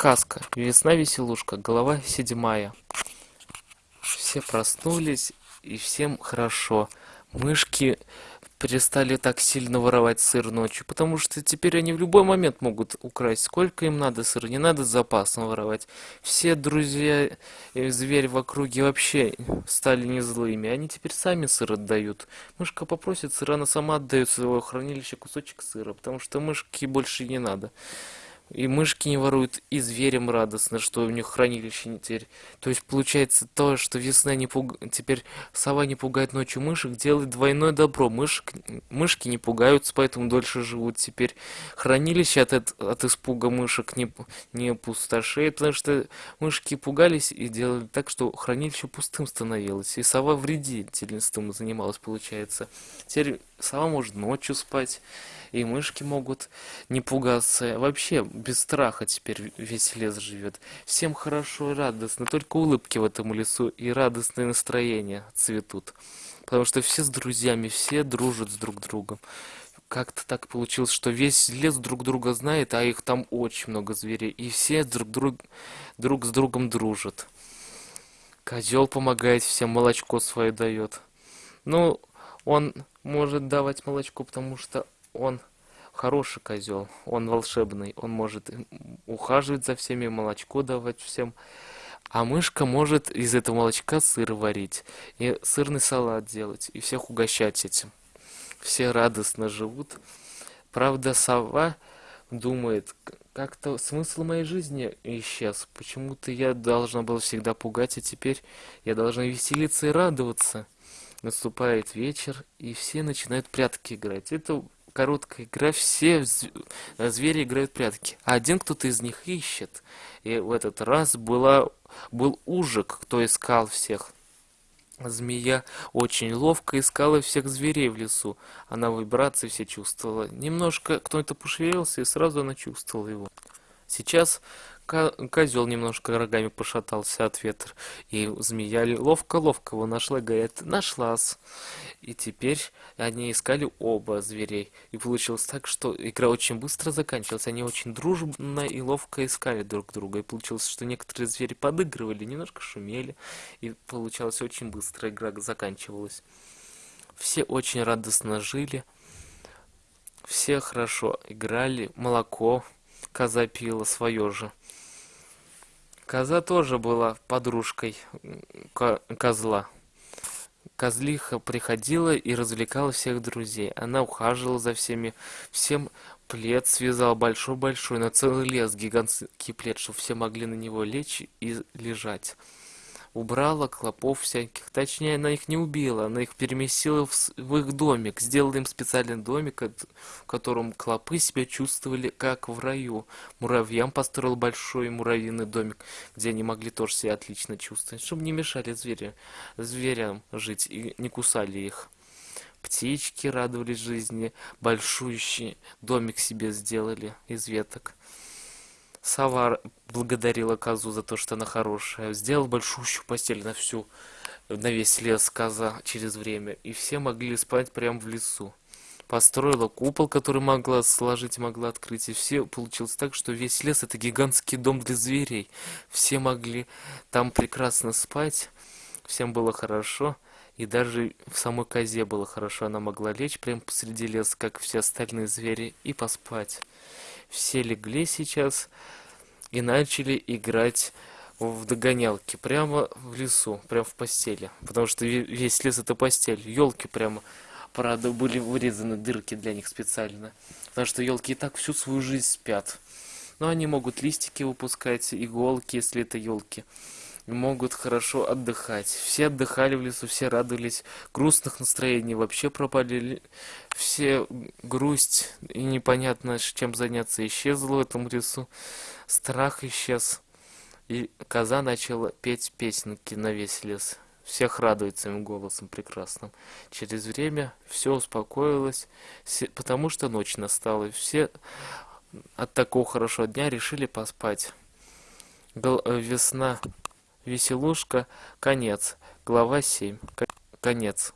Сказка. Весна-веселушка. Глава седьмая. Все проснулись, и всем хорошо. Мышки перестали так сильно воровать сыр ночью, потому что теперь они в любой момент могут украсть сколько им надо сыра, не надо запасом воровать. Все друзья и звери в округе вообще стали не злыми, они теперь сами сыр отдают. Мышка попросит сыра, она сама отдает своего хранилища кусочек сыра, потому что мышки больше не надо. И мышки не воруют, и зверям радостно, что у них хранилище не теперь. То есть получается то, что весна не пуг... теперь сова не пугает ночью мышек, делает двойное добро. Мышек... Мышки не пугаются, поэтому дольше живут. Теперь хранилище от, от испуга мышек не, не пустошеет, потому что мышки пугались и делали так, что хранилище пустым становилось. И сова вредительством занималась, получается. Теперь сова может ночью спать и мышки могут не пугаться. Вообще, без страха теперь весь лес живет. Всем хорошо и радостно, только улыбки в этом лесу и радостное настроение цветут. Потому что все с друзьями, все дружат с друг другом. Как-то так получилось, что весь лес друг друга знает, а их там очень много зверей, и все друг, друг, друг с другом дружат. Козел помогает всем, молочко свое дает. Ну, он может давать молочко, потому что он хороший козел, он волшебный, он может ухаживать за всеми, молочко давать всем. А мышка может из этого молочка сыр варить и сырный салат делать, и всех угощать этим. Все радостно живут. Правда, сова думает, как-то смысл моей жизни исчез. Почему-то я должна была всегда пугать, а теперь я должна веселиться и радоваться. Наступает вечер, и все начинают прятки играть. Это короткая игра, все звери играют прятки. А один кто-то из них ищет. И в этот раз была, был ужик, кто искал всех. Змея очень ловко искала всех зверей в лесу. Она вибрации все чувствовала. Немножко кто-то пошевелился, и сразу она чувствовала его. Сейчас Козел немножко рогами пошатался от ветра, и змея ловко-ловко его нашла, говорит, нашлась. И теперь они искали оба зверей. И получилось так, что игра очень быстро заканчивалась. Они очень дружно и ловко искали друг друга. И получилось, что некоторые звери подыгрывали, немножко шумели. И получалось очень быстро игра заканчивалась. Все очень радостно жили. Все хорошо играли. Молоко коза пила свое же. Коза тоже была подружкой козла. Козлиха приходила и развлекала всех друзей. Она ухаживала за всеми, всем плед связал большой-большой, на целый лес гигантский плед, чтобы все могли на него лечь и лежать убрала клопов всяких. Точнее, она их не убила, она их переместила в, в их домик. Сделала им специальный домик, в котором клопы себя чувствовали как в раю. Муравьям построил большой муравьиный домик, где они могли тоже себя отлично чувствовать, чтобы не мешали звери, зверям жить и не кусали их. Птички радовались жизни, большущий домик себе сделали из веток. Сова благодарила козу за то, что она хорошая. Сделал большущую постель на всю, на весь лес коза через время. И все могли спать прямо в лесу. Построила купол, который могла сложить, могла открыть. И все получилось так, что весь лес это гигантский дом для зверей. Все могли там прекрасно спать. Всем было хорошо. И даже в самой козе было хорошо. Она могла лечь прямо посреди леса, как все остальные звери, и поспать. Все легли сейчас и начали играть в догонялки прямо в лесу, прямо в постели. Потому что весь лес это постель. Елки прямо, правда, были вырезаны дырки для них специально. Потому что елки и так всю свою жизнь спят. Но они могут листики выпускать, иголки, если это елки могут хорошо отдыхать. Все отдыхали в лесу, все радовались. Грустных настроений вообще пропали. Все грусть и непонятно, чем заняться исчезла в этом лесу. Страх исчез. И коза начала петь песенки на весь лес. Всех радует своим голосом прекрасным. Через время все успокоилось, потому что ночь настала. И все от такого хорошего дня решили поспать. Э, весна Веселушка. Конец. Глава 7. Конец.